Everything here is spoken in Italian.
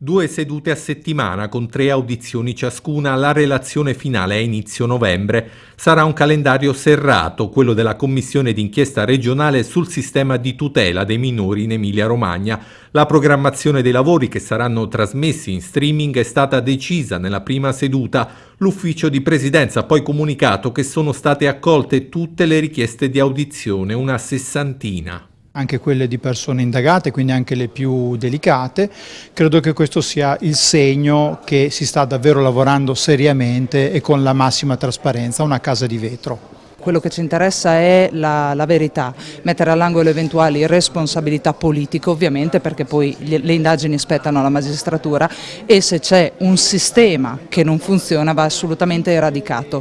Due sedute a settimana con tre audizioni ciascuna, la relazione finale a inizio novembre. Sarà un calendario serrato, quello della Commissione d'inchiesta regionale sul sistema di tutela dei minori in Emilia-Romagna. La programmazione dei lavori che saranno trasmessi in streaming è stata decisa nella prima seduta. L'ufficio di presidenza ha poi comunicato che sono state accolte tutte le richieste di audizione, una sessantina anche quelle di persone indagate, quindi anche le più delicate. Credo che questo sia il segno che si sta davvero lavorando seriamente e con la massima trasparenza, una casa di vetro. Quello che ci interessa è la, la verità, mettere all'angolo eventuali responsabilità politiche ovviamente perché poi le indagini spettano alla magistratura e se c'è un sistema che non funziona va assolutamente eradicato.